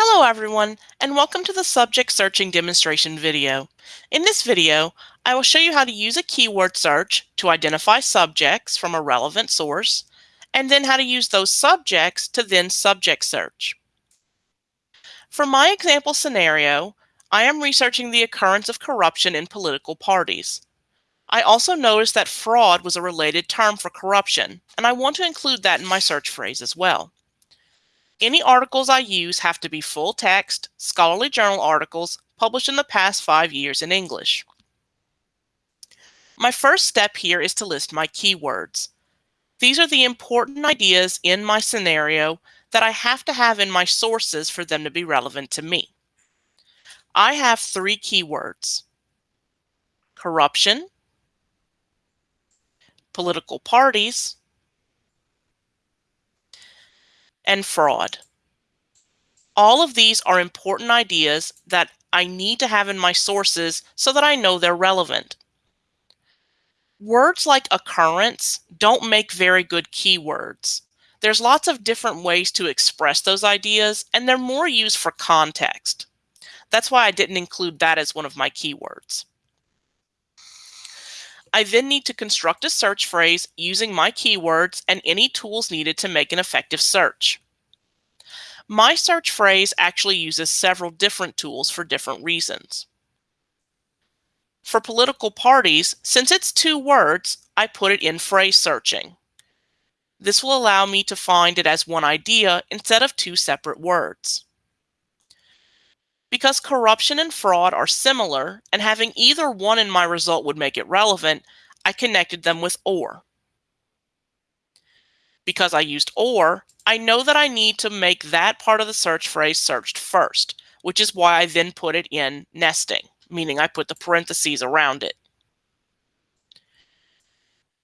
Hello everyone, and welcome to the subject searching demonstration video. In this video, I will show you how to use a keyword search to identify subjects from a relevant source, and then how to use those subjects to then subject search. For my example scenario, I am researching the occurrence of corruption in political parties. I also noticed that fraud was a related term for corruption, and I want to include that in my search phrase as well. Any articles I use have to be full text, scholarly journal articles published in the past five years in English. My first step here is to list my keywords. These are the important ideas in my scenario that I have to have in my sources for them to be relevant to me. I have three keywords. Corruption, political parties, and fraud. All of these are important ideas that I need to have in my sources so that I know they're relevant. Words like occurrence don't make very good keywords. There's lots of different ways to express those ideas, and they're more used for context. That's why I didn't include that as one of my keywords. I then need to construct a search phrase using my keywords and any tools needed to make an effective search. My search phrase actually uses several different tools for different reasons. For political parties, since it's two words, I put it in phrase searching. This will allow me to find it as one idea instead of two separate words. Because corruption and fraud are similar, and having either one in my result would make it relevant, I connected them with OR. Because I used OR, I know that I need to make that part of the search phrase searched first, which is why I then put it in nesting, meaning I put the parentheses around it.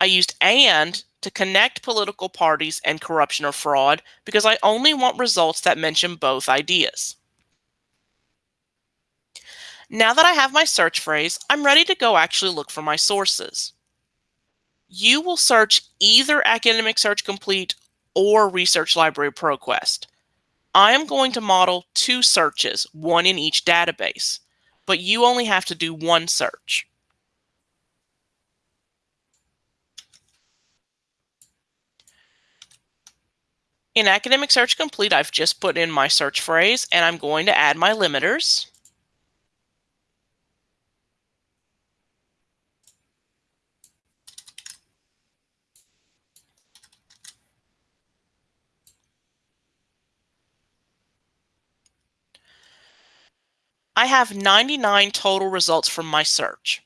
I used AND to connect political parties and corruption or fraud because I only want results that mention both ideas. Now that I have my search phrase, I'm ready to go actually look for my sources. You will search either Academic Search Complete or Research Library ProQuest. I am going to model two searches, one in each database, but you only have to do one search. In Academic Search Complete, I've just put in my search phrase and I'm going to add my limiters. I have 99 total results from my search.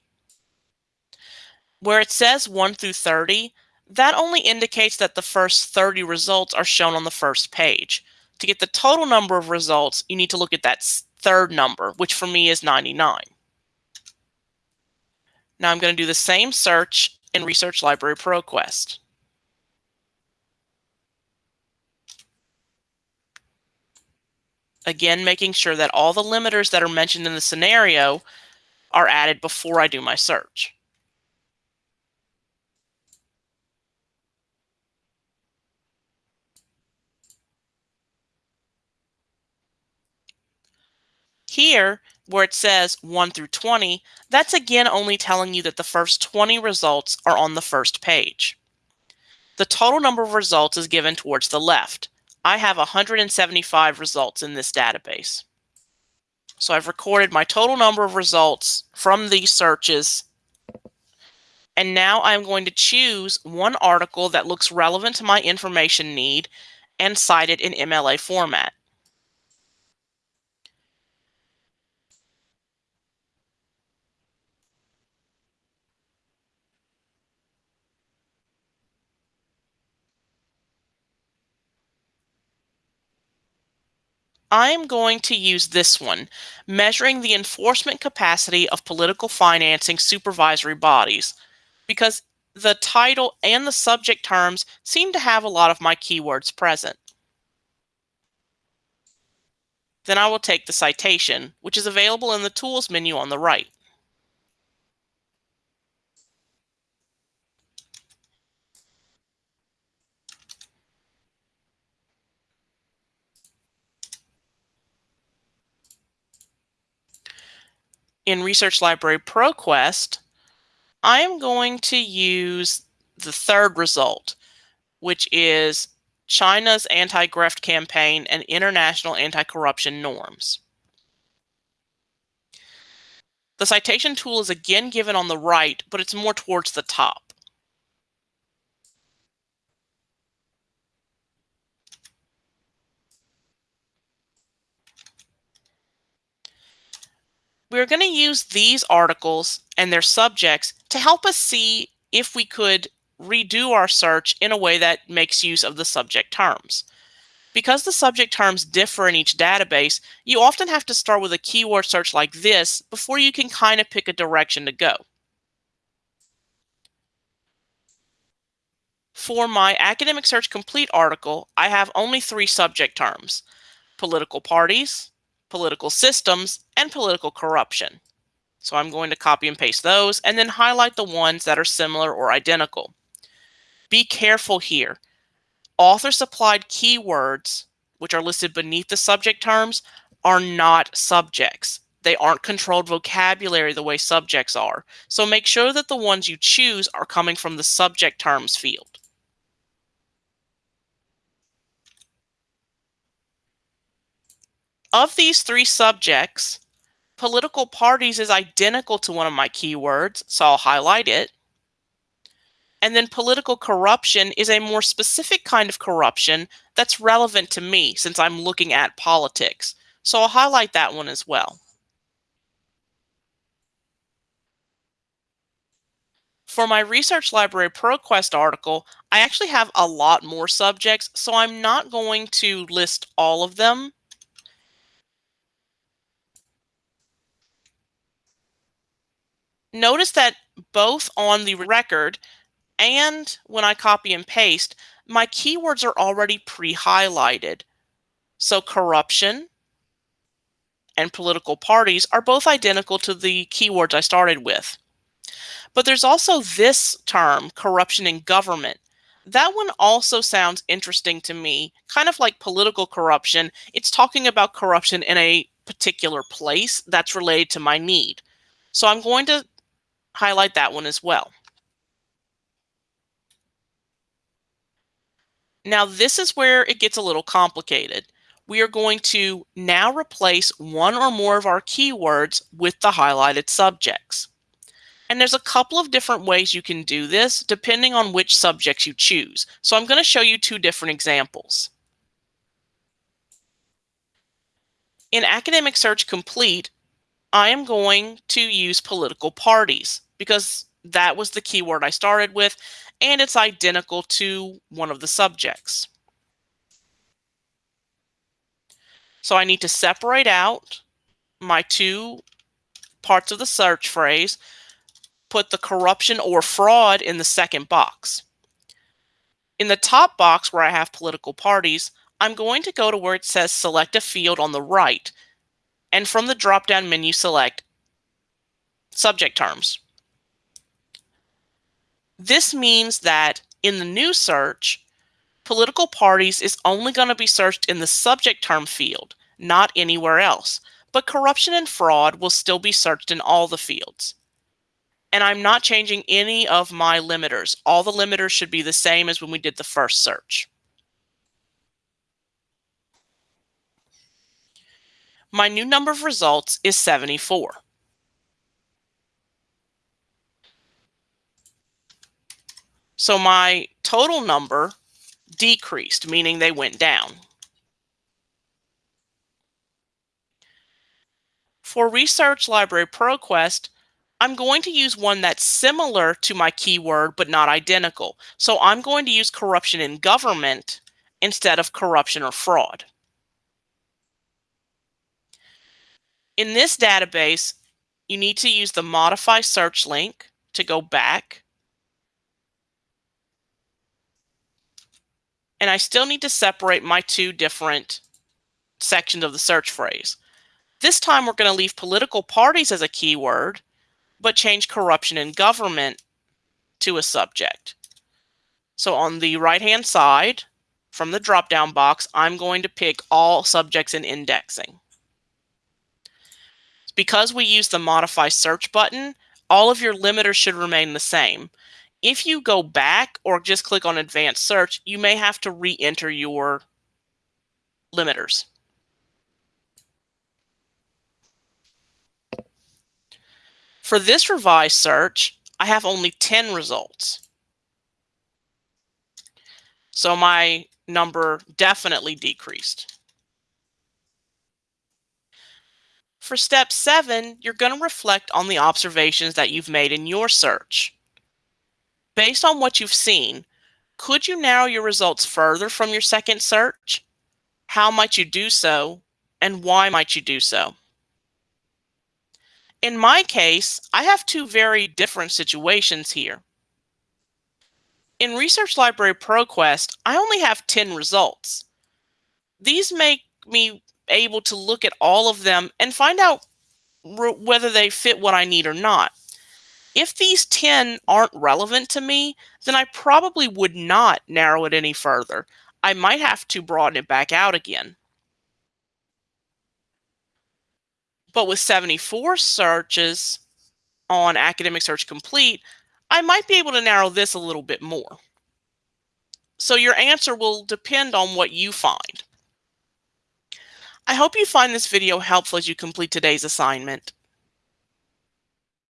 Where it says 1 through 30, that only indicates that the first 30 results are shown on the first page. To get the total number of results, you need to look at that third number, which for me is 99. Now I'm going to do the same search in Research Library ProQuest. Again, making sure that all the limiters that are mentioned in the scenario are added before I do my search. Here, where it says 1 through 20, that's again only telling you that the first 20 results are on the first page. The total number of results is given towards the left. I have 175 results in this database. So I've recorded my total number of results from these searches. And now I'm going to choose one article that looks relevant to my information need and cite it in MLA format. I'm going to use this one, measuring the enforcement capacity of political financing supervisory bodies, because the title and the subject terms seem to have a lot of my keywords present. Then I will take the citation, which is available in the Tools menu on the right. In Research Library ProQuest, I am going to use the third result, which is China's anti-graft campaign and international anti-corruption norms. The citation tool is again given on the right, but it's more towards the top. We're going to use these articles and their subjects to help us see if we could redo our search in a way that makes use of the subject terms. Because the subject terms differ in each database, you often have to start with a keyword search like this before you can kind of pick a direction to go. For my Academic Search Complete article, I have only three subject terms, political parties, political systems, and political corruption. So I'm going to copy and paste those and then highlight the ones that are similar or identical. Be careful here. Author supplied keywords, which are listed beneath the subject terms, are not subjects. They aren't controlled vocabulary the way subjects are. So make sure that the ones you choose are coming from the subject terms field. Of these three subjects, political parties is identical to one of my keywords, so I'll highlight it. And then political corruption is a more specific kind of corruption that's relevant to me since I'm looking at politics. So I'll highlight that one as well. For my Research Library ProQuest article, I actually have a lot more subjects, so I'm not going to list all of them. Notice that both on the record and when I copy and paste, my keywords are already pre-highlighted. So corruption and political parties are both identical to the keywords I started with. But there's also this term, corruption in government. That one also sounds interesting to me, kind of like political corruption. It's talking about corruption in a particular place that's related to my need. So I'm going to highlight that one as well. Now this is where it gets a little complicated. We are going to now replace one or more of our keywords with the highlighted subjects. And there's a couple of different ways you can do this depending on which subjects you choose. So I'm going to show you two different examples. In Academic Search Complete, I am going to use political parties because that was the keyword I started with and it's identical to one of the subjects. So I need to separate out my two parts of the search phrase, put the corruption or fraud in the second box. In the top box where I have political parties, I'm going to go to where it says select a field on the right, and from the drop-down menu select subject terms. This means that in the new search, political parties is only going to be searched in the subject term field, not anywhere else. But corruption and fraud will still be searched in all the fields. And I'm not changing any of my limiters. All the limiters should be the same as when we did the first search. My new number of results is 74. So my total number decreased, meaning they went down. For Research Library ProQuest, I'm going to use one that's similar to my keyword, but not identical. So I'm going to use corruption in government instead of corruption or fraud. In this database, you need to use the modify search link to go back and I still need to separate my two different sections of the search phrase. This time we're going to leave political parties as a keyword, but change corruption in government to a subject. So on the right-hand side, from the drop-down box, I'm going to pick all subjects in indexing. Because we use the modify search button, all of your limiters should remain the same. If you go back or just click on advanced search, you may have to re-enter your limiters. For this revised search, I have only 10 results. So my number definitely decreased. For step seven, you're going to reflect on the observations that you've made in your search. Based on what you've seen, could you narrow your results further from your second search? How might you do so? And why might you do so? In my case, I have two very different situations here. In Research Library ProQuest, I only have 10 results. These make me able to look at all of them and find out whether they fit what I need or not. If these 10 aren't relevant to me, then I probably would not narrow it any further. I might have to broaden it back out again. But with 74 searches on Academic Search Complete, I might be able to narrow this a little bit more. So your answer will depend on what you find. I hope you find this video helpful as you complete today's assignment.